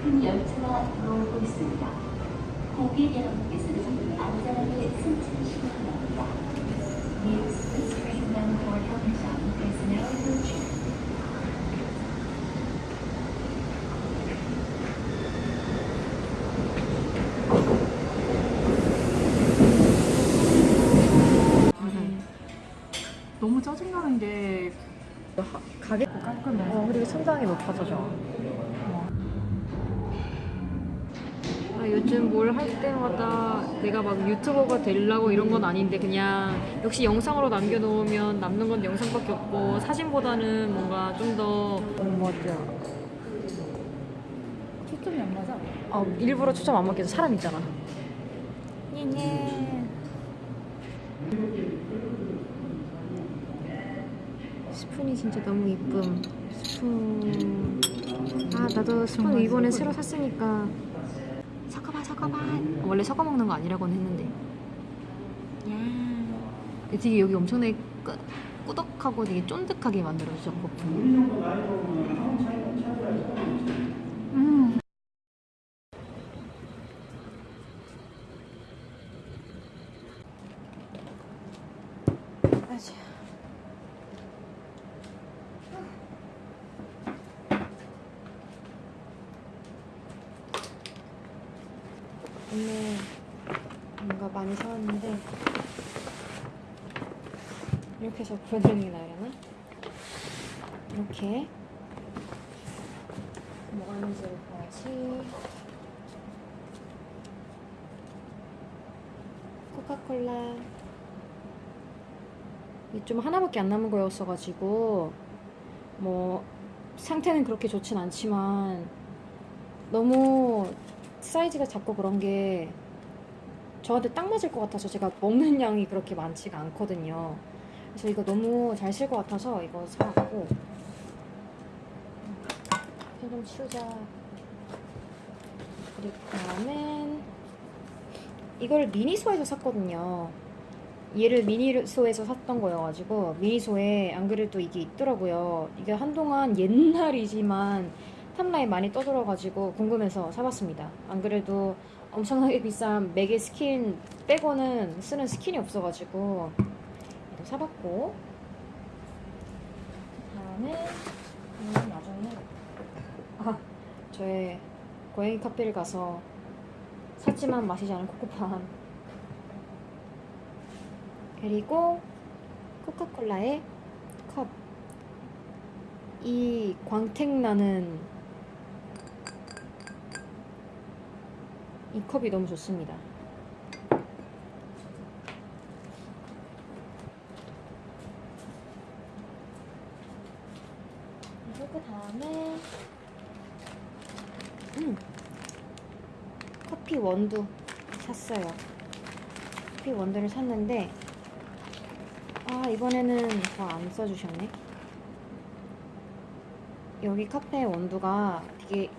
급행 열차가 들어오고 있습니다. 고객 여러분께서는 안전하게 승차하시기 바랍니다. Train is now approaching. 너무 짜증나는 게 가게 깔끔해. 어, 그리고 천장이 높아서 요즘 뭘 할 때마다 내가 막 유튜버가 되려고 이런 건 아닌데 그냥 역시 영상으로 남겨놓으면 남는 건 영상밖에 없고 사진보다는 뭔가 좀더 맞아. 초점이 안 맞아. 어, 일부러 초점 안 맞게 해서 사람 있잖아. 스푼이 진짜 너무 이쁨 스푼 아 나도 스푼 이번에 새로 샀으니까 섞어봐 섞어봐 원래 섞어 먹는 거 아니라고는 했는데 야 되게 여기 엄청나게 끄, 꾸덕하고 되게 쫀득하게 만들어주셨고 음. 아지. 오늘 많이 사왔는데 이렇게 해서 보여드리는 게 나으려나? 이렇게. 뭐가 있는지를 봐야지. 코카콜라. 이게 좀 하나밖에 안 남은 거였어가지고 뭐 상태는 그렇게 좋진 않지만 너무 사이즈가 작고 그런 게 저한테 딱 맞을 것 같아서 제가 먹는 양이 그렇게 많지가 않거든요. 그래서 이거 너무 잘 쓸 것 같아서 이거 사왔고 펜좀 치우자. 그리고 다음엔 이걸 미니소에서 샀거든요. 얘를 미니소에서 샀던 거여가지고 미니소에 안 그래도 이게 있더라고요. 이게 한동안 옛날이지만 탑라인 많이 떠들어가지고 궁금해서 사봤습니다. 안 그래도 엄청나게 비싼 맥의 스킨 빼고는 쓰는 스킨이 없어가지고 이거 사봤고 그다음에 이건 나중에 아 저의 고양이 카페를 가서 샀지만 마시지 않은 코코팜 그리고 코카콜라의 컵. 이 광택 나는 이 컵이 너무 좋습니다. 그리고 그 다음에 음 커피 원두 샀어요. 커피 원두를 샀는데 아 이번에는 더 안 써주셨네. 여기 카페 원두가 되게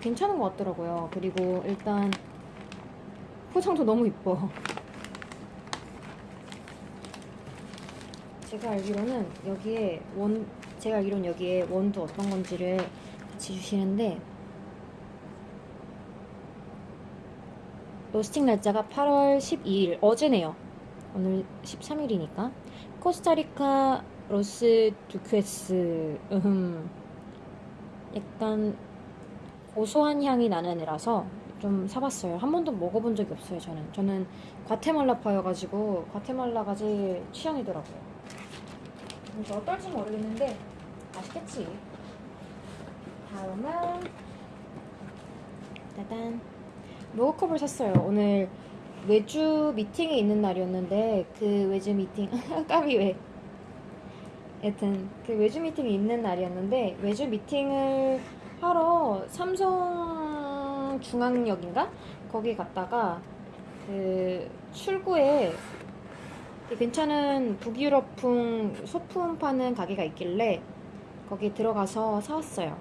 괜찮은 것 같더라고요. 그리고 일단 포장도 너무 이뻐. 제가 알기로는 여기에 원 제가 알기로는 여기에 원두 어떤 건지를 같이 주시는데 로스팅 날짜가 8월 12일 어제네요. 오늘 13일이니까 코스타리카 로스 두퀘스 음 약간 고소한 향이 나는 애라서 좀 사봤어요. 한 번도 먹어본 적이 없어요. 저는 저는 과테말라 파여가지고 과테말라가 제일 취향이더라고요. 그래서 어떨지 모르겠는데 맛있겠지. 다음은 짜잔 머그컵을 샀어요. 오늘 외주 미팅이 있는 날이었는데 그 외주 미팅 까비 왜? 여튼 그 외주 미팅이 있는 날이었는데 외주 미팅을 하러 삼성 중앙역인가 거기 갔다가 그 출구에 괜찮은 북유럽풍 소품 파는 가게가 있길래 거기 들어가서 사왔어요.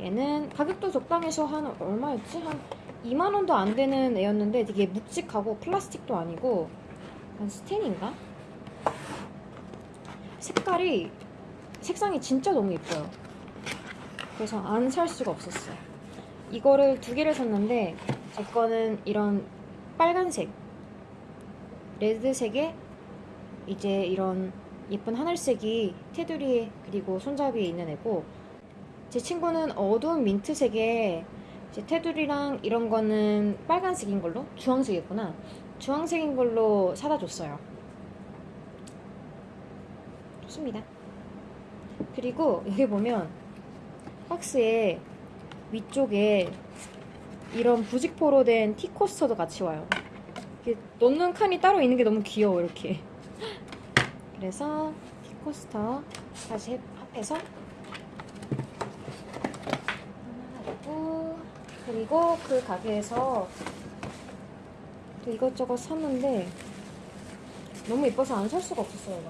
얘는 가격도 적당해서 한 얼마였지? 한 2만 원도 안 되는 애였는데 되게 묵직하고 플라스틱도 아니고 한 스텐인가? 색깔이 색상이 진짜 너무 예뻐요. 그래서 안 살 수가 없었어요. 이거를 두 개를 샀는데 제 거는 이런 빨간색, 레드색에 이제 이런 예쁜 하늘색이 테두리에 그리고 손잡이에 있는 애고 제 친구는 어두운 민트색에 이제 테두리랑 이런 거는 빨간색인 걸로 주황색이구나. 주황색인 걸로 사다 줬어요. 좋습니다. 그리고 여기 보면 박스에 위쪽에 이런 부직포로 된 티코스터도 같이 와요. 넣는 칸이 따로 있는 게 너무 귀여워 이렇게. 그래서 티코스터 다시 합해서 하나 하고 그리고 그 가게에서 또 이것저것 샀는데 너무 예뻐서 안 살 수가 없었어요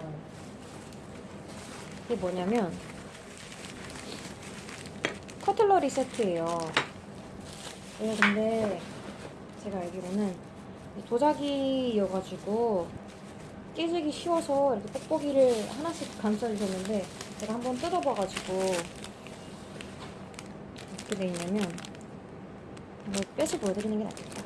이게 뭐냐면 커틀러리 세트예요 이게 근데 제가 알기로는 도자기여가지고 깨지기 쉬워서 이렇게 뽁뽁이를 하나씩 감싸주셨는데 제가 한번 뜯어봐가지고 어떻게 돼 있냐면 이걸 빼서 보여드리는 게 낫겠다.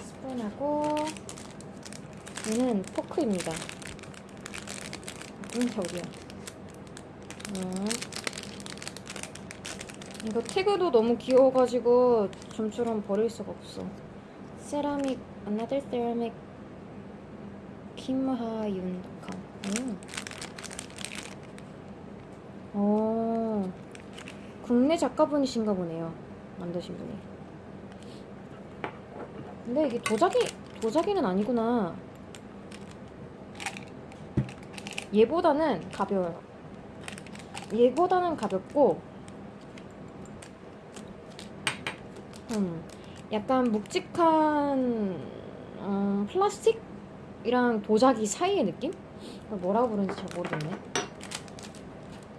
스푼하고 얘는 포크입니다. 음, 저기요. 음. 이거 태그도 너무 귀여워가지고 좀처럼 버릴 수가 없어. 세라믹 another ceramic 김하윤컴. 음. 어, 국내 작가분이신가 보네요. 만드신 분이. 근데 이게 도자기, 도자기는 아니구나. 얘보다는 가벼워요. 얘보다는 가볍고, 음, 약간 묵직한, 음, 플라스틱이랑 도자기 사이의 느낌? 이걸 뭐라고 부르는지 잘 모르겠네.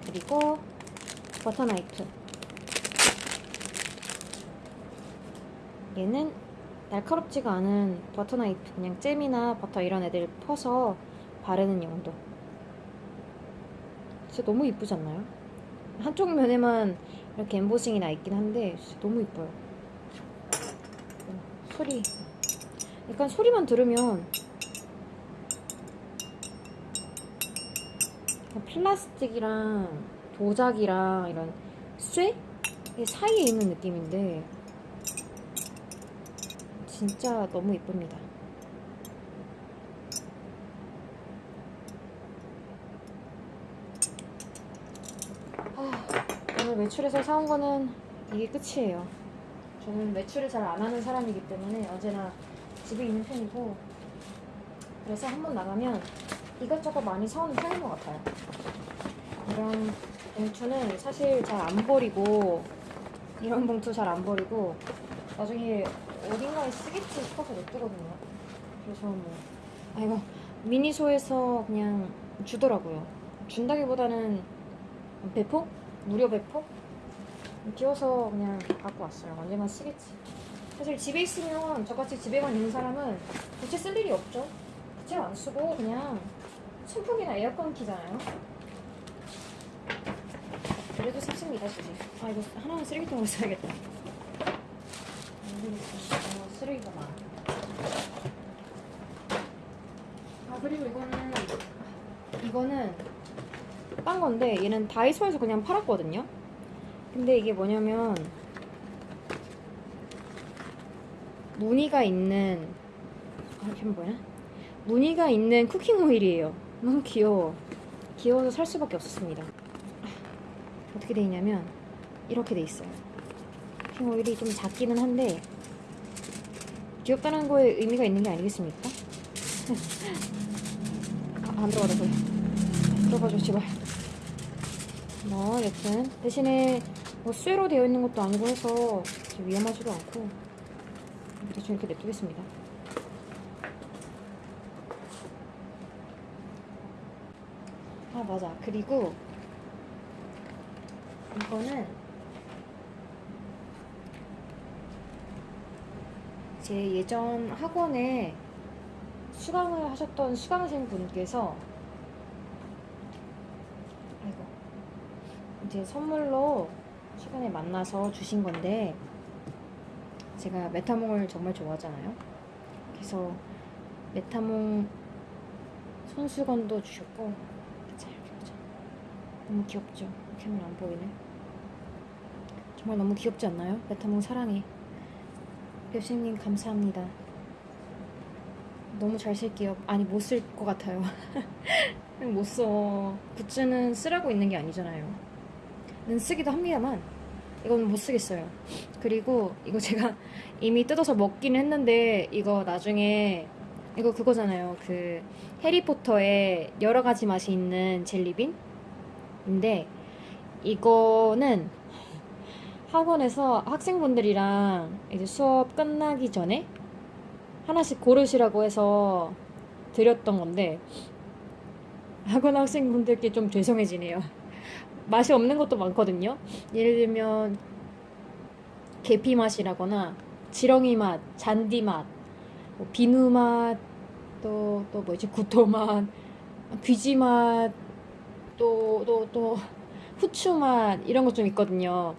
그리고 버터 나이프. 얘는 날카롭지가 않은 버터 나이프. 그냥 잼이나 버터 이런 애들 퍼서 바르는 용도. 진짜 너무 이쁘지 않나요? 한쪽 면에만 이렇게 엠보싱이 나 있긴 한데 진짜 너무 이뻐요. 어, 소리. 약간 소리만 들으면 플라스틱이랑 도자기랑 이런 쇠? 이 사이에 있는 느낌인데 진짜 너무 예쁩니다. 아, 외출해서 사온 거는 이게 끝이에요. 저는 외출을 잘 안 하는 사람이기 때문에 언제나 집에 있는 편이고 그래서 한 번 나가면 이것저것 많이 사오는 편인 것 같아요. 이런 봉투는 사실 잘 안 버리고 이런 봉투 잘 안 버리고 나중에 어딘가에 쓰겠지 싶어서 냅두거든요. 그래서 뭐 아 이거 미니소에서 그냥 주더라고요. 준다기보다는 배포? 무료 배포? 끼워서 그냥 갖고 왔어요. 언제나 쓰겠지. 사실 집에 있으면 저같이 집에만 있는 사람은 부채 쓸 일이 없죠. 부채 안 쓰고 그냥 선풍기나 에어컨 키잖아요. 그래도 습습니다 주제. 아 이거 하나는 쓰레기통으로 써야겠다. 어, 쓰레기가 많아. 아 그리고 이거는 이거는 딴 건데 얘는 다이소에서 그냥 팔았거든요. 근데 이게 뭐냐면 무늬가 있는 아 이게 뭐야? 무늬가 있는 쿠킹 오일이에요. 너무 귀여워. 귀여워서 살 수밖에 없었습니다. 아, 어떻게 돼 있냐면 이렇게 돼 있어요. 쿠킹 오일이 좀 작기는 한데 귀엽다는 거에 의미가 있는 게 아니겠습니까? 아, 안 들어가다 소리. 들어가줘 제발. 뭐 여튼 대신에 뭐 쇠로 되어 있는 것도 아니고 해서 위험하지도 않고 대충 이렇게 냅두겠습니다. 아 맞아 그리고 이거는 제 예전 학원에 수강을 하셨던 수강생 분께서 아이고 이제 선물로 최근에 만나서 주신 건데 제가 메타몽을 정말 좋아하잖아요. 그래서 메타몽 손수건도 주셨고. 너무 귀엽죠? 카메라 안 보이네. 정말 너무 귀엽지 않나요? 메타몽 사랑해. 웹쌤님 감사합니다. 너무 잘 쓸게요. 아니 못 쓸 것 같아요. 그냥 못 써. 굿즈는 쓰라고 있는 게 아니잖아요. 는 쓰기도 합니다만 이건 못 쓰겠어요. 그리고 이거 제가 이미 뜯어서 먹긴 했는데 이거 나중에 이거 그거잖아요. 그 해리포터에 여러 가지 맛이 있는 젤리빈인데 이거는 학원에서 학생분들이랑 이제 수업 끝나기 전에 하나씩 고르시라고 해서 드렸던 건데 학원 학생분들께 좀 죄송해지네요. 맛이 없는 것도 많거든요. 예를 들면 계피 맛이라거나 지렁이 맛, 잔디 맛, 뭐 비누 맛, 또 또 뭐지 구토 맛, 귀지 맛, 또 또 또 후추 맛 이런 것 좀 있거든요.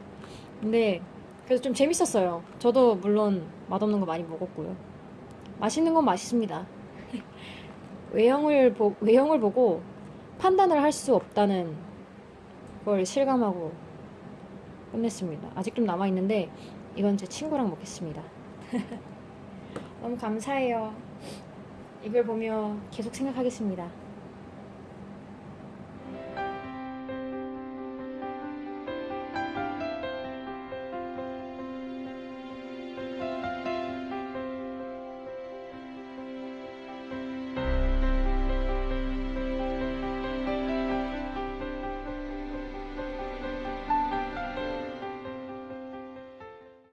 근데 그래서 좀 재밌었어요. 저도 물론 맛없는 거 많이 먹었고요. 맛있는 건 맛있습니다. 외형을 보 외형을 보고 판단을 할 수 없다는 걸 실감하고 끝냈습니다. 아직 좀 남아 있는데 이건 제 친구랑 먹겠습니다. 너무 감사해요. 이걸 보며 계속 생각하겠습니다.